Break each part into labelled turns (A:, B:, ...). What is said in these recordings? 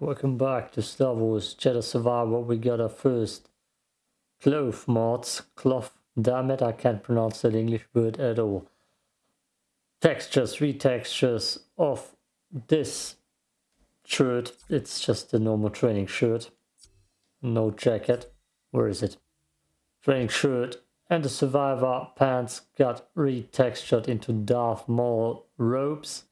A: welcome back to Star Wars Jedi Survivor. We got our first cloth mods. Cloth, damn it, I can't pronounce that English word at all. Textures, three textures of this shirt. It's just a normal training shirt. No jacket. Where is it? Training shirt and the Survivor pants got retextured into Darth Maul robes.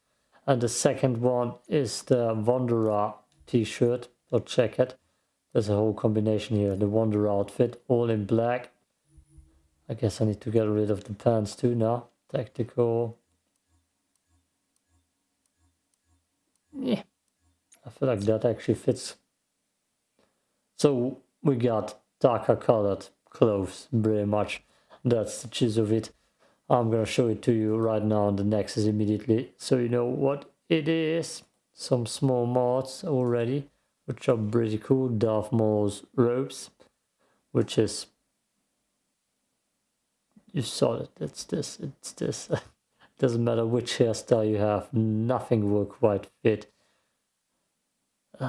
A: And the second one is the Wanderer t-shirt or jacket. There's a whole combination here. The Wanderer outfit, all in black. I guess I need to get rid of the pants too now. Tactical. Yeah, I feel like that actually fits. So we got darker colored clothes, pretty much. That's the gist of it. I'm gonna show it to you right now on the Nexus immediately, so you know what it is. Some small mods already, which are pretty cool. Darth robes, which is you saw it. It's this. It's this. Doesn't matter which hairstyle you have. Nothing will quite fit.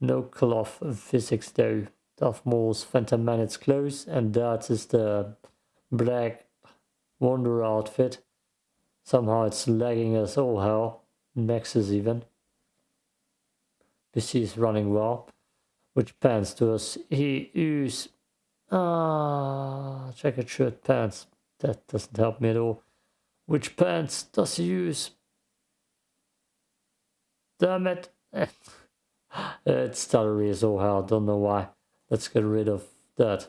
A: No cloth physics though. Darth Maul's Phantom Menace clothes, and that is the black Wanderer outfit. Somehow it's lagging us all hell. Nexus even. PC is running well. Which pants does he use? Ah, checkered shirt pants. That doesn't help me at all. Which pants does he use? Damn it. it's stuttery as all hell. Don't know why. Let's get rid of that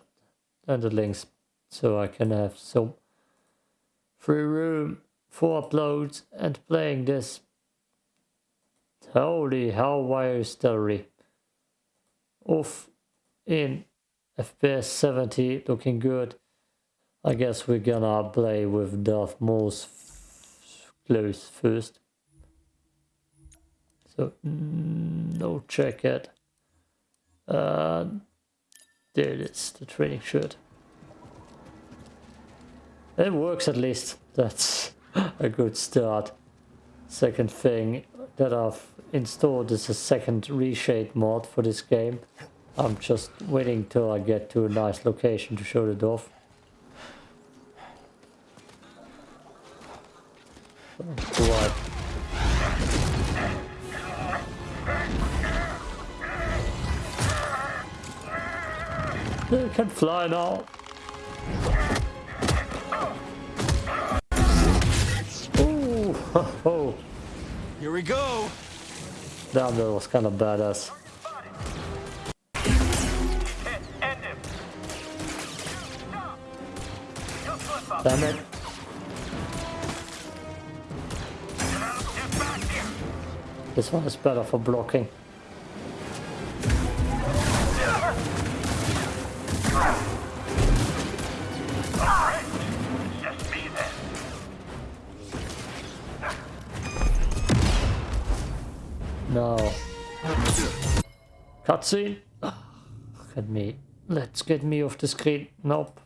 A: and the links so I can have some free room for uploads and playing this. Holy hell, wire story. Off in FPS 70, looking good. I guess we're gonna play with Darth Maul's clothes first. So, no check jacket. Uh, there it is, the training shirt. It works at least. That's a good start. Second thing that I've installed is a second reshade mod for this game. I'm just waiting till I get to a nice location to show it off. What? They can fly now. Oh,
B: Here we go.
A: That was kind of badass. Damn it. This one is better for blocking. Cutscene. Get me. Let's get me off the screen. Nope.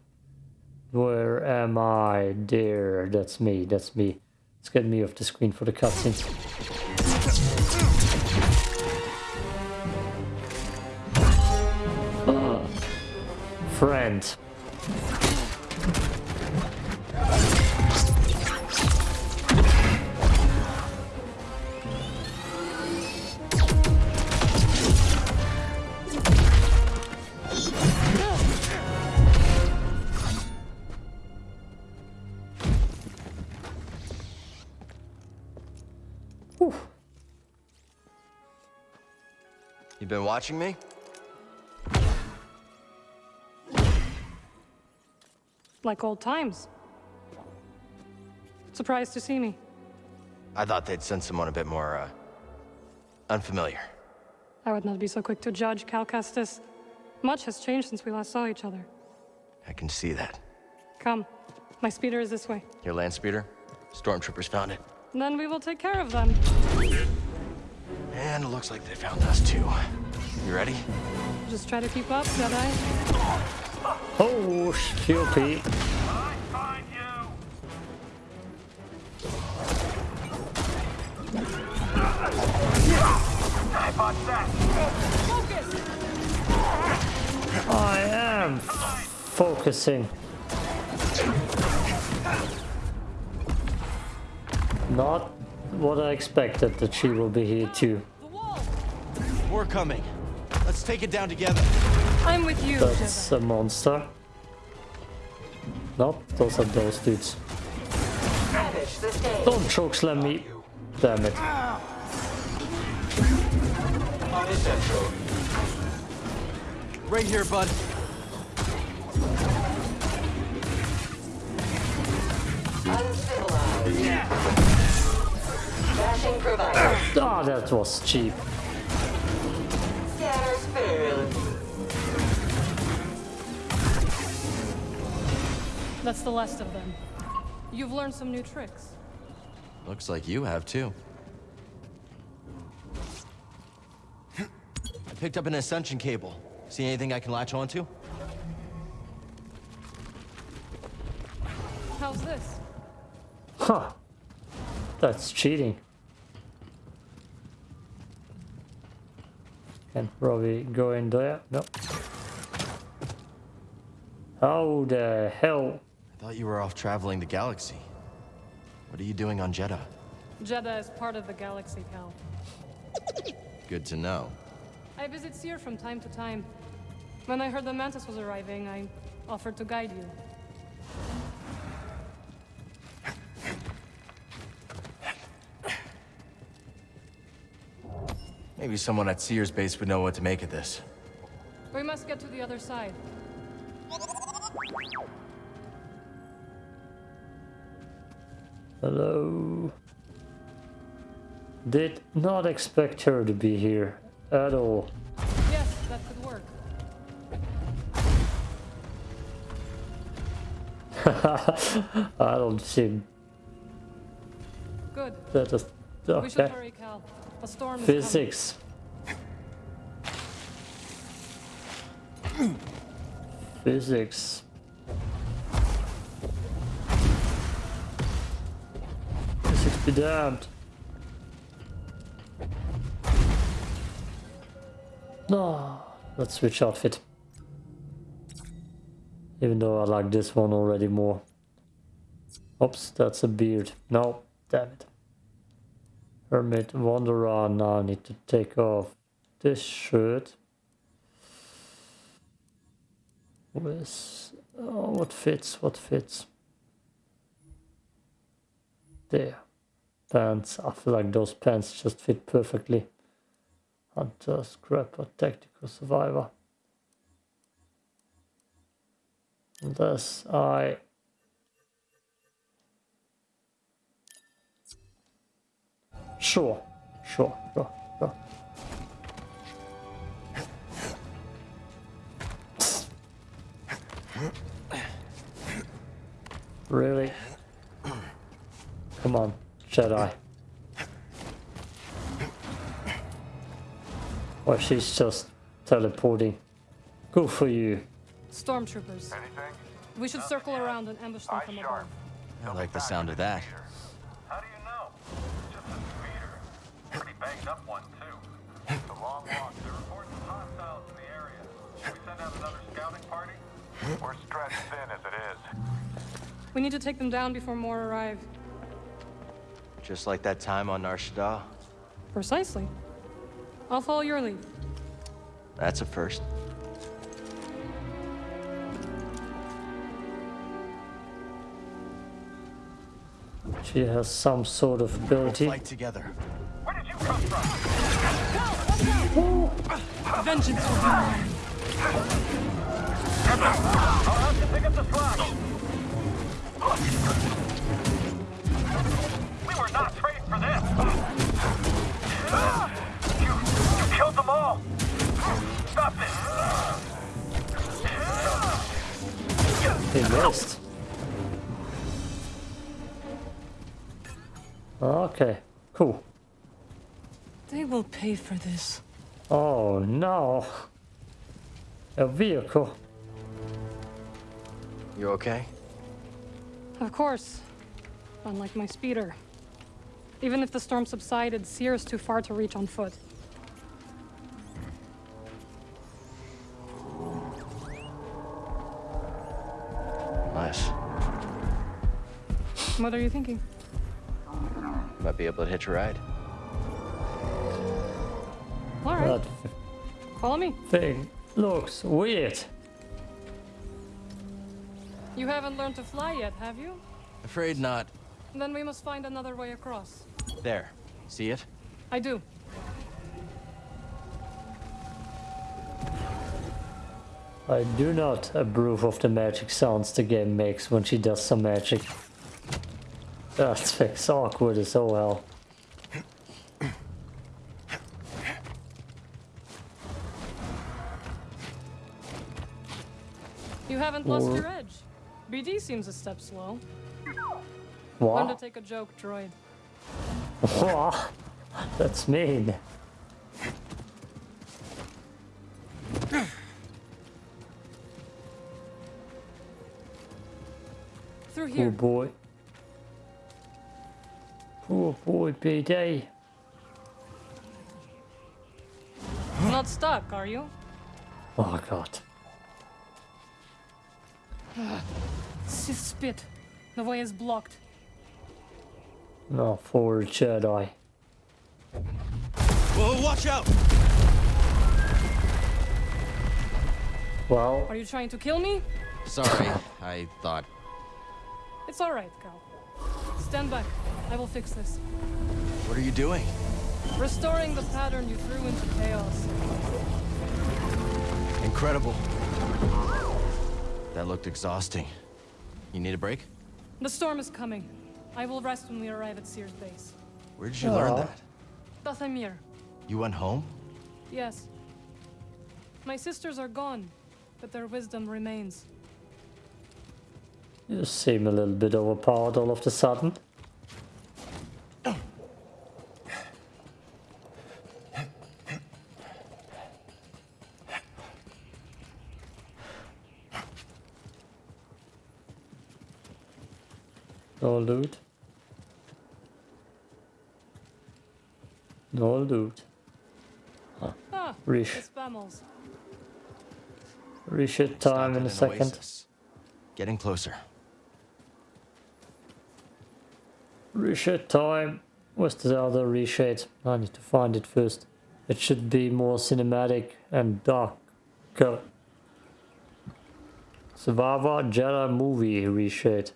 A: Where am I? There. That's me. That's me. Let's get me off the screen for the cutscene. Ah. Friend.
B: Been watching me?
C: Like old times. Surprised to see me.
B: I thought they'd send someone a bit more, uh, unfamiliar.
C: I would not be so quick to judge, Cal Kestis. Much has changed since we last saw each other.
B: I can see that.
C: Come. My speeder is this way.
B: Your land speeder? Stormtroopers found it.
C: Then we will take care of them.
B: And it looks like they found us too. You ready?
C: Just try to keep up, shall I?
A: Oh, stupid. I am focusing. Not what I expected that she will be here too.
B: We're coming. Let's take it down together.
C: I'm with you,
A: That's a monster. Nope, those are those dudes. Don't chokeslam me. Damn it.
B: Right here, bud.
D: Uncivilized. Flashing provider.
A: Ah, that was cheap.
D: Scanners failed.
C: That's the last of them. You've learned some new tricks.
B: Looks like you have too. I picked up an ascension cable. See anything I can latch onto?
C: How's this?
A: Huh. That's cheating. Can probably go in there. No. How the hell?
B: I thought you were off traveling the galaxy. What are you doing on Jedha?
C: Jedha is part of the galaxy, Cal.
B: Good to know.
C: I visit Seer from time to time. When I heard the Mantis was arriving, I offered to guide you.
B: Maybe someone at Sears base would know what to make of this.
C: We must get to the other side.
A: Hello. Did not expect her to be here at all.
C: Yes, that could work.
A: I don't seem
C: Good.
A: that is
C: We should
A: okay.
C: A storm.
A: Physics. Physics. Physics be damned. No, let's switch outfit. Even though I like this one already more. Oops, that's a beard. No, damn it. Hermit Wanderer. Now need to take off this shirt. With oh, what fits? What fits? There. Pants. I feel like those pants just fit perfectly. Hunter, Scrapper, Tactical Survivor. Unless I Sure, sure, sure, sure. Really? Come on, Jedi. Well, she's just teleporting. Good for you.
C: Stormtroopers. Anything? We should circle around and ambush them from above.
B: I like the sound of that.
E: Banged up one, too. It's a long walk. They're reporting hostiles in the area. Should we send out another scouting party? We're stretched thin as it is.
C: We need to take them down before more arrive.
B: Just like that time on Nar Shaddaa.
C: Precisely. I'll follow your lead.
B: That's a first.
A: She has some sort of ability.
B: Fight together.
C: Vengeance will be mine.
E: I'll have to pick up the slack. We were not trained for this. You, you killed them all. Stop this.
A: He missed. Okay, cool.
C: They will pay for this.
A: Oh no. A vehicle.
B: You okay?
C: Of course. Unlike my speeder. Even if the storm subsided, Sears too far to reach on foot. Nice. What are you thinking?
B: Might be able to hitch a ride.
C: All right,
A: That
C: follow me.
A: thing looks weird.
C: You haven't learned to fly yet, have you?
B: Afraid not.
C: Then we must find another way across.
B: There. See it?
C: I do.
A: I do not approve of the magic sounds the game makes when she does some magic. That thing's awkward as all hell.
C: You haven't lost
A: Or-
C: your edge. BD seems a step slow. Learn to take a joke, droid.
A: That's mean.
C: Through
A: Poor
C: here.
A: boy. Poor boy, BD.
C: Not stuck, are you?
A: Oh god.
C: Sith spit. The way is blocked.
A: No, forward Jedi.
B: Whoa, watch out!
A: Well,
C: Are you trying to kill me?
B: Sorry, I thought.
C: It's alright, Cal. Stand back. I will fix this.
B: What are you doing?
C: Restoring the pattern you threw into chaos.
B: Incredible. That looked exhausting. You need a break?
C: The storm is coming. I will rest when we arrive at Sears base.
B: Where did you learn that?
C: Dathomir.
B: You went home?
C: Yes. My sisters are gone, but their wisdom remains.
A: you seem a little bit overpowered all of a sudden. No loot. No loot.
C: Ah,
A: Rish.
C: it's Bamels.
A: Reset time in a
B: Stopped at an
A: second.
B: oasis. Getting closer.
A: Reset time. Where's the other reshade? I need to find it first. It should be more cinematic and darker. Survivor Jedi movie reshade.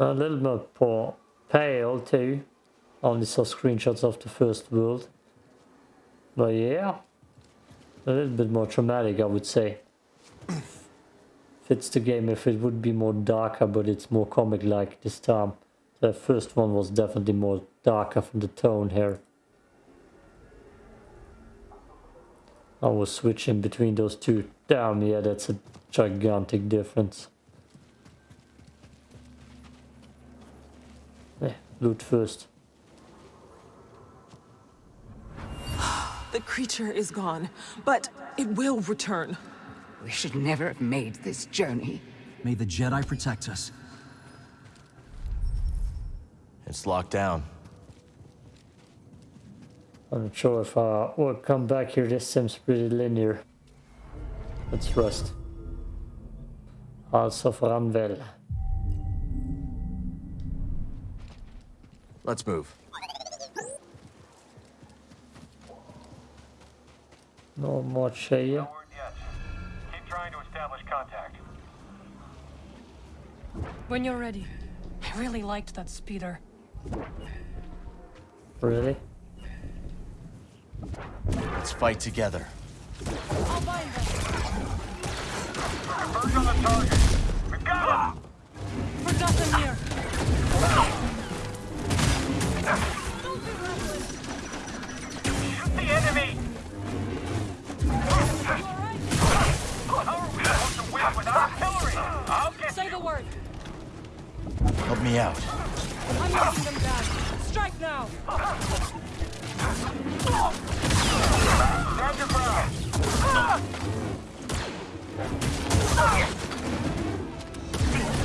A: A little more pa- pale too. Only saw screenshots of the first world. But yeah, a little bit more dramatic, I would say. Fits the game if it would be more darker, but it's more comic-like this time. The first one was definitely more darker from the tone here. I was switching between those two. Damn, yeah, that's a gigantic difference. Loot first.
F: The creature is gone, but it will return.
G: We should never have made this journey.
H: May the Jedi protect us.
B: It's locked down.
A: I'm not sure if I will come back here. This seems pretty linear. Let's rest. House of Ranvel.
B: Let's move.
A: No much here.
E: No word yet. Keep trying to establish contact.
C: When you're ready. I really liked that speeder.
A: Really?
B: Let's fight together.
C: I'll bind them.
E: Birds on the target. We got him!
C: For Dathomir.
E: Shoot the enemy! How are we supposed to win without artillery? I'll get
C: Say the word.
B: Help me out.
C: I'm knocking them down. Strike now.
E: Stand your ground!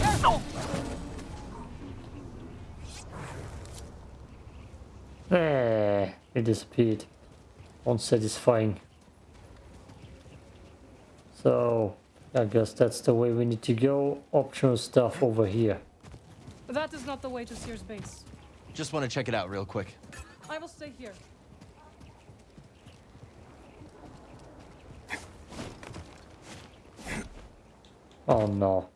C: Careful.
A: Eh, it disappeared. Unsatisfying. So, I guess that's the way we need to go. Optional stuff over here.
C: That is not the way to Sears base.
B: Just want to check it out real quick.
C: I will stay here.
A: Oh no.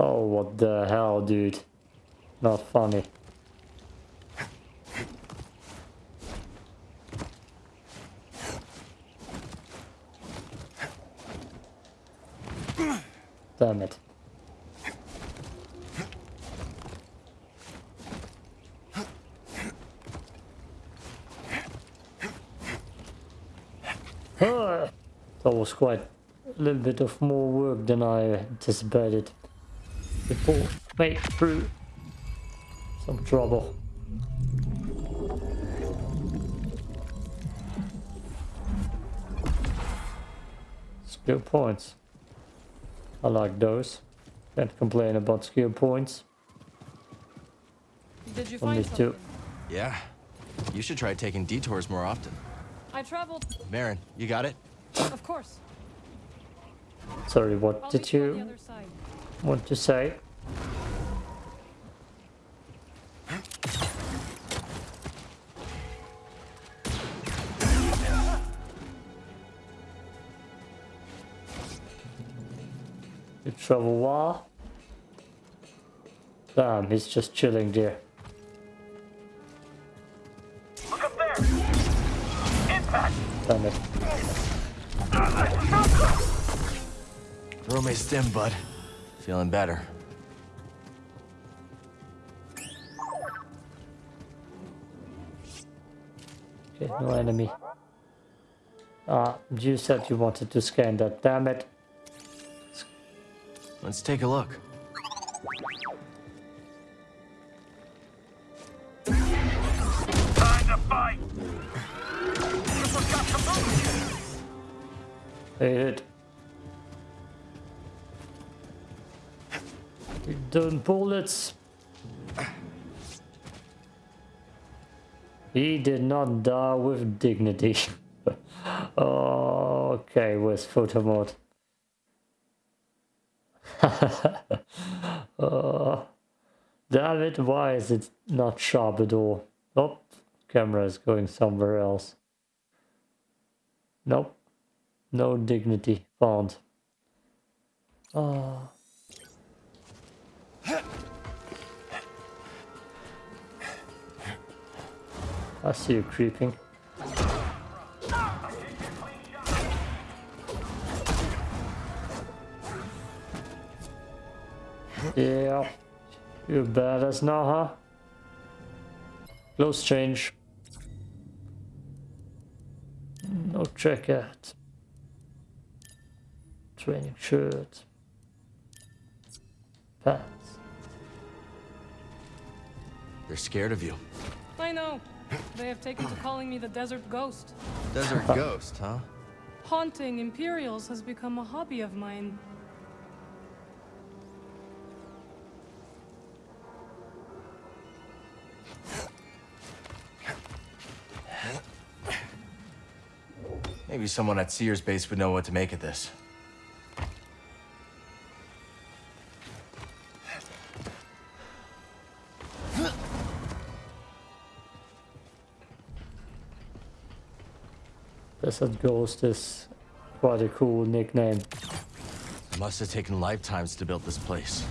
A: Oh, what the hell, dude. Not funny. Damn it. That was quite a little bit of more work than I anticipated. Before made through some trouble. Skill points. I like those. Can't complain about skill points.
C: Did you
A: On
C: find
A: these two.
C: something?
B: Yeah. You should try taking detours more often.
C: I traveled.
B: Merrin, you got it?
C: Of course.
A: Sorry, what
C: I'll
A: did
C: meet you on the
A: you
C: other side.
A: want to say? You trouble while? Damn, he's just chilling there.
E: Look up there! Impact!
A: Damn it.
B: Rome stim, bud. Feeling better.
A: Okay, no enemy. Ah, you said you wanted to scan that, damn it.
B: Let's take a look.
E: Time to fight! Should've got some moves!
A: Hey, hit. Done bullets. He did not die with dignity. oh, okay, where's photo mode? Uh, damn it, why is it not sharp at all? Oh, camera is going somewhere else. Nope. No dignity found. Oh. I see you creeping. Yeah. You badass now, huh? Close change. No jacket. Training shirt. Pants.
B: They're scared of you.
C: I know. They have taken to calling me the Desert Ghost.
B: Desert ghost, huh?
C: Haunting Imperials has become a hobby of mine.
B: Maybe someone at Sears base would know what to make of this.
A: Desert Ghost is quite a cool nickname.
B: Must have taken lifetimes to build this place.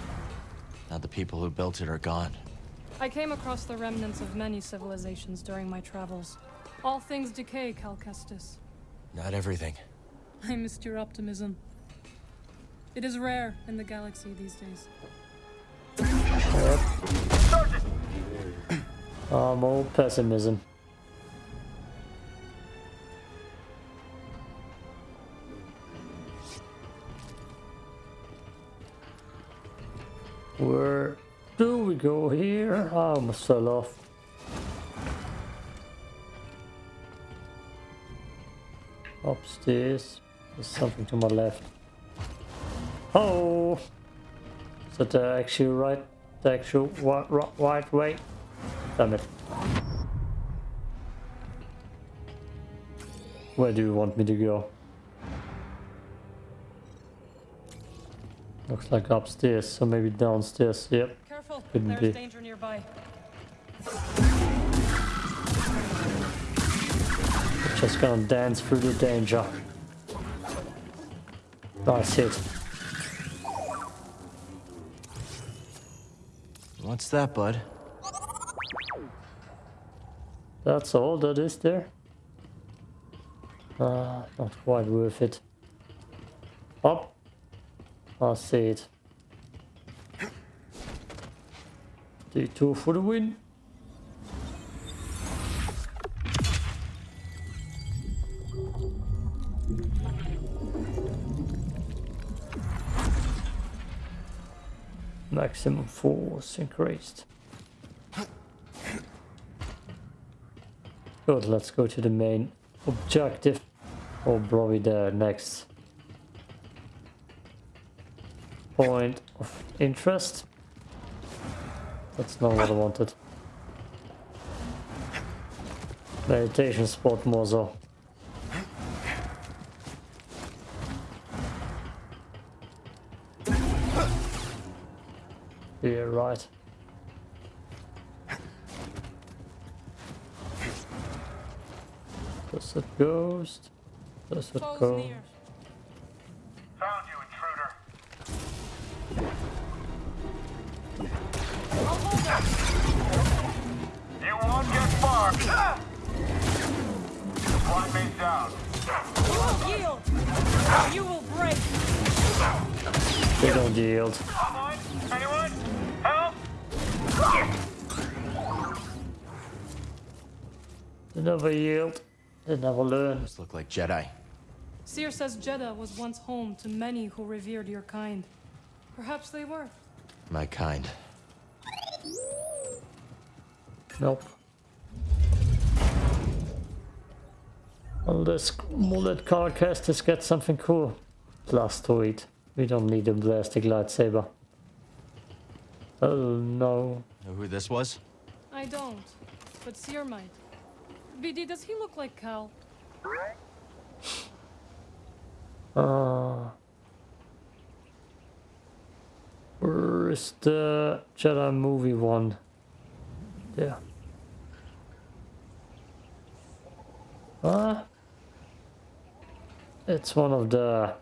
B: Now the people who built it are gone.
C: I came across the remnants of many civilizations during my travels. All things decay, Cal Kestis.
B: Not everything.
C: I missed your optimism. It is rare in the galaxy these days.
A: Um, all pessimism. do we go here? Ah, I must sell off. Upstairs. There's something to my left. Oh! Is that the actual right, the actual right, right, right way? Damn it. Where do you want me to go? Looks like upstairs, so maybe downstairs, yep.
C: Careful,
A: Couldn't
C: there's
A: be.
C: danger nearby.
A: Just gonna dance through the danger. Nice hit.
B: What's that, bud?
A: That's all that is there. Ah, not quite worth it. Up. I see it. D2 for the win. Maximum force increased. Good, let's go to the main objective. Or probably the next point of interest. That's not what I wanted. Meditation spot more so. Yeah, right. Does it ghost? Does it
C: Foes
A: go?
E: Found you, intruder.
C: I'll hold them.
E: You won't get far. Squad mate down.
C: You will yield. Or you will break.
A: They don't yield.
E: Online? Anyone? Help?
A: They never yield. They never learn.
B: Those look like Jedi.
C: Seer says Jedha was once home to many who revered your kind. Perhaps they were.
B: My kind.
A: Nope. Unless mullet car casters get something cool. Blastoid. We don't need a plastic lightsaber. Oh no.
B: Know who this was?
C: I don't. But Seer might. BD, does he look like Cal?
A: Uh, where is the Jedi movie one? Yeah. Ah. It's one of the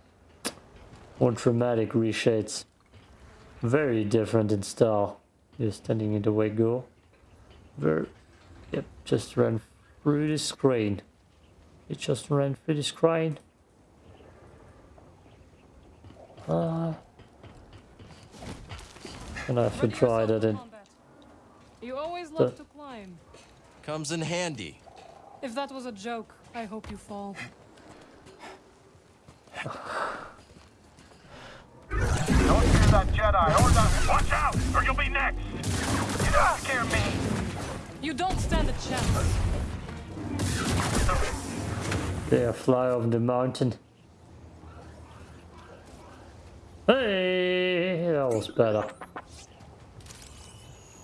A: more dramatic reshades. Very different in style. You're standing in the way go. Very, yep, just ran through the screen. It just ran through the screen. Uh, and I
C: should
A: try
C: yourself
A: that in.
C: You always love to climb.
B: Comes in handy.
C: If that was a joke, I hope you fall.
E: Don't fear that Jedi or that. Watch out, or you'll be next. You don't scare me.
C: You don't stand a chance.
A: There, fly over the mountain. Hey, that was better.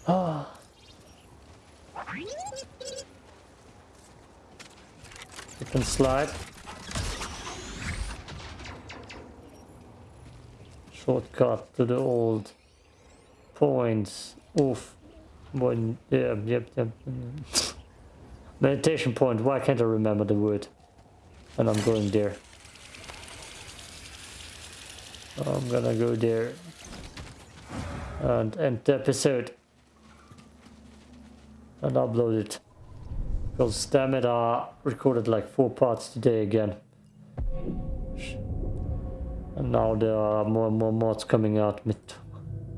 A: Ah. You can slide. Shortcut to the old points. Oof. One, yeah, yep, yep. Meditation point. Why can't I remember the word? And I'm going there. I'm gonna go there and end the episode and upload it. Because damn it, I recorded like four parts today again. And now there are more and more mods coming out mid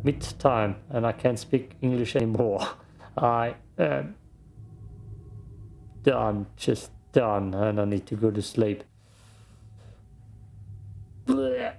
A: mid time and I can't speak English anymore. I am done, just done, and I need to go to sleep. Blech.